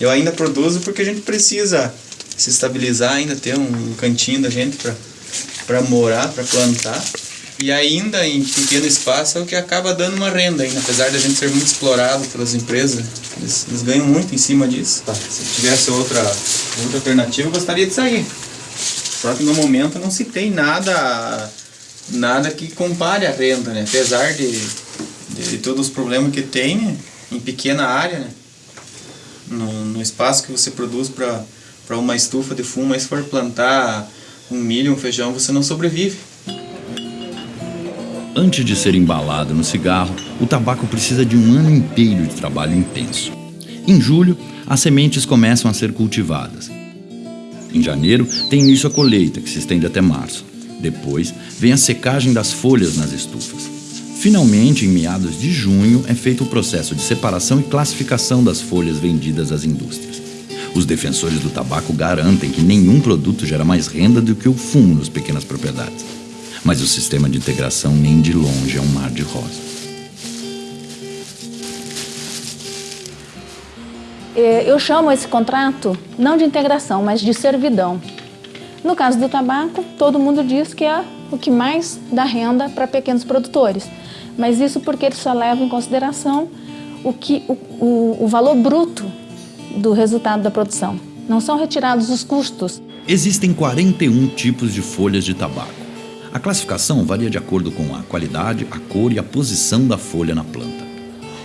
Eu ainda produzo porque a gente precisa se estabilizar, ainda ter um cantinho da gente para morar, para plantar. E ainda em pequeno espaço é o que acaba dando uma renda ainda, apesar de a gente ser muito explorado pelas empresas, eles, eles ganham muito em cima disso. Tá. Se tivesse outra, outra alternativa, eu gostaria de sair. Só que no momento não se tem nada, nada que compare a renda, né? Apesar de, de, todos os problemas que tem né? em pequena área, né? No, no espaço que você produz para uma estufa de fumo, mas se for plantar um milho, um feijão, você não sobrevive. Antes de ser embalado no cigarro, o tabaco precisa de um ano inteiro de trabalho intenso. Em julho, as sementes começam a ser cultivadas. Em janeiro, tem início a colheita, que se estende até março. Depois, vem a secagem das folhas nas estufas. Finalmente, em meados de junho, é feito o processo de separação e classificação das folhas vendidas às indústrias. Os defensores do tabaco garantem que nenhum produto gera mais renda do que o fumo nas pequenas propriedades. Mas o sistema de integração nem de longe é um mar de rosas. É, eu chamo esse contrato não de integração, mas de servidão. No caso do tabaco, todo mundo diz que é o que mais dá renda para pequenos produtores. Mas isso porque eles só levam em consideração o, que, o, o, o valor bruto do resultado da produção. Não são retirados os custos. Existem 41 tipos de folhas de tabaco. A classificação varia de acordo com a qualidade, a cor e a posição da folha na planta.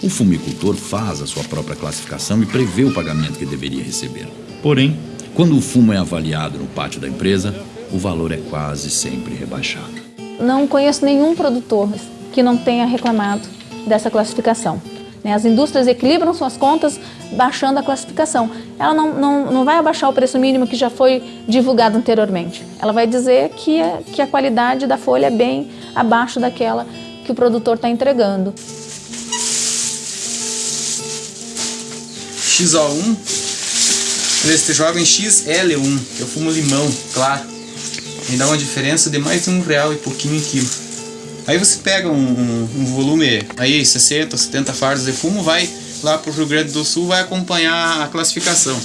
O fumicultor faz a sua própria classificação e prevê o pagamento que deveria receber. Porém, quando o fumo é avaliado no pátio da empresa, o valor é quase sempre rebaixado. Não conheço nenhum produtor que não tenha reclamado dessa classificação. Né? As indústrias equilibram suas contas baixando a classificação. Ela não, não, não vai abaixar o preço mínimo que já foi divulgado anteriormente. Ela vai dizer que, é, que a qualidade da folha é bem abaixo daquela que o produtor está entregando. XO1, eles te jogam em XL1, que eu fumo limão, claro. Me dá uma diferença de mais de um real e pouquinho em quilo. Aí você pega um, um, um volume aí, 60, 70 fardos de fumo, vai lá pro Rio Grande do Sul, vai acompanhar a classificação.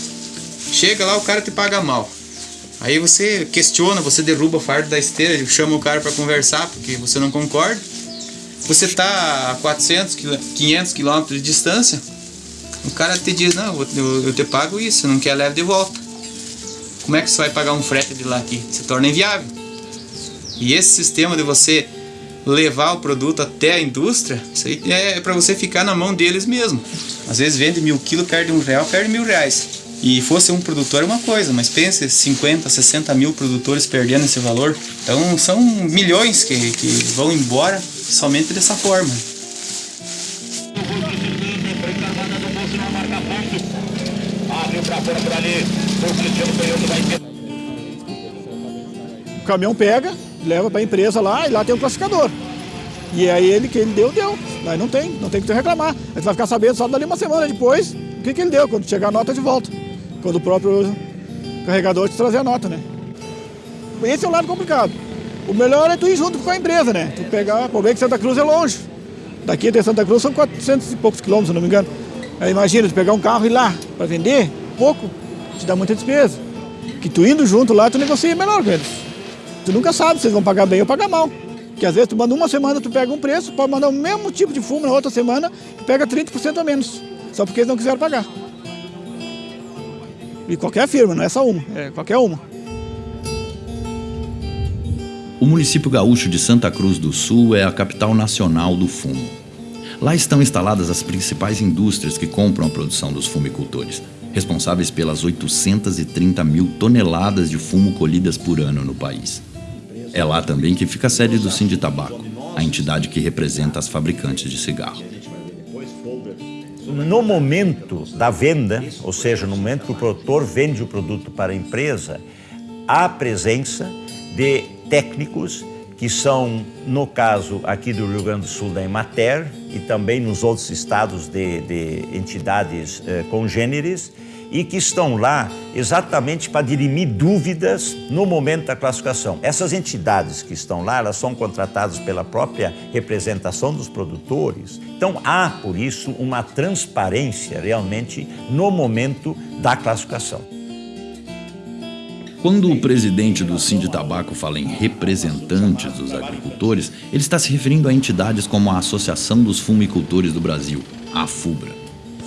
Chega lá, o cara te paga mal. Aí você questiona, você derruba o fardo da esteira, chama o cara para conversar porque você não concorda. Você tá a 400, 500 quilômetros de distância, o cara te diz, não, eu, te pago isso, não quer, leve de volta. Como é que você vai pagar um frete de lá aqui? Se torna inviável. E esse sistema de você levar o produto até a indústria, isso aí é para você ficar na mão deles mesmo. Às vezes vende mil quilos, perde um real, perde mil reais. E fosse um produtor é uma coisa, mas pense 50, 60 mil produtores perdendo esse valor. Então são milhões que, que vão embora somente dessa forma. O caminhão pega, leva para a empresa lá e lá tem um classificador. E aí ele que ele deu, deu. Aí não tem, não tem que reclamar. A gente vai ficar sabendo só dali uma semana depois o que, que ele deu, quando chegar a nota de volta. Quando o próprio carregador te trazer a nota, né? Esse é o lado complicado. O melhor é tu ir junto com a empresa, né? Tu pegar, por bem que Santa Cruz é longe. Daqui até Santa Cruz são 400 e poucos quilômetros, se não me engano. Aí imagina, tu pegar um carro e ir lá para vender, pouco, te dá muita despesa. Que tu indo junto lá, tu negocia melhor com eles. Tu nunca sabe se eles vão pagar bem ou pagar mal. Que às vezes tu manda uma semana, tu pega um preço, pode mandar o mesmo tipo de fumo na outra semana, tu pega 30% a menos. Só porque eles não quiseram pagar. E qualquer firma, não é só uma, é qualquer uma. O município gaúcho de Santa Cruz do Sul é a capital nacional do fumo. Lá estão instaladas as principais indústrias que compram a produção dos fumicultores, responsáveis pelas 830 mil toneladas de fumo colhidas por ano no país. É lá também que fica a sede do Sinditabaco, a entidade que representa as fabricantes de cigarro. No momento da venda, ou seja, no momento que o produtor vende o produto para a empresa, há presença de técnicos que são, no caso aqui do Rio Grande do Sul, da Emater e também nos outros estados de, de entidades eh, congêneres, e que estão lá exatamente para dirimir dúvidas no momento da classificação. Essas entidades que estão lá, elas são contratadas pela própria representação dos produtores. Então há, por isso, uma transparência realmente no momento da classificação. Quando o presidente do Sind Tabaco fala em representantes dos agricultores, ele está se referindo a entidades como a Associação dos Fumicultores do Brasil, a FUBRA.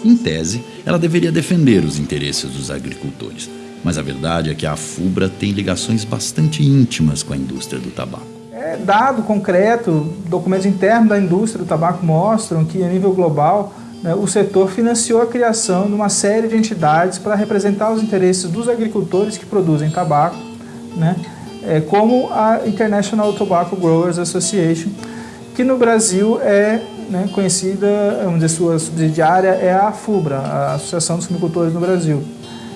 Em tese, ela deveria defender os interesses dos agricultores, mas a verdade é que a FUBRA tem ligações bastante íntimas com a indústria do tabaco. É dado concreto, documentos internos da indústria do tabaco mostram que, a nível global, o setor financiou a criação de uma série de entidades para representar os interesses dos agricultores que produzem tabaco, né, é, como a International Tobacco Growers Association, que no Brasil é né, conhecida, vamos dizer, sua subsidiária é a FUBRA, a Associação dos Fumicultores no Brasil.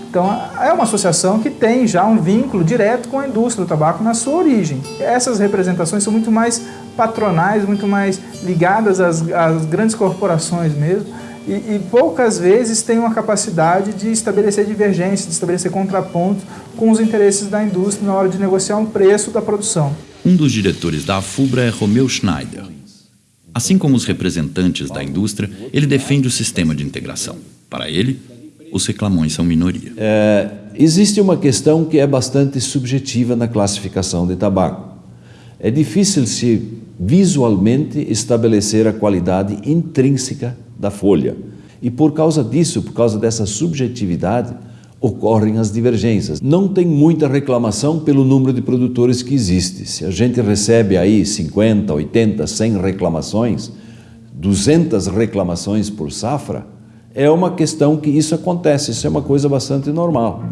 Então, é uma associação que tem já um vínculo direto com a indústria do tabaco na sua origem. Essas representações são muito mais patronais, muito mais ligadas às, às grandes corporações mesmo, e, e, poucas vezes têm uma capacidade de estabelecer divergências, de estabelecer contrapontos com os interesses da indústria na hora de negociar um preço da produção. Um dos diretores da FUBRA é Romeu Schneider. Assim como os representantes da indústria, ele defende o sistema de integração. Para ele, os reclamões são minoria. É, existe uma questão que é bastante subjetiva na classificação de tabaco. É difícil se visualmente estabelecer a qualidade intrínseca da folha. E por causa disso, por causa dessa subjetividade, ocorrem as divergências. Não tem muita reclamação pelo número de produtores que existe. Se a gente recebe aí 50, 80, 100 reclamações, 200 reclamações por safra, é uma questão que isso acontece, isso é uma coisa bastante normal.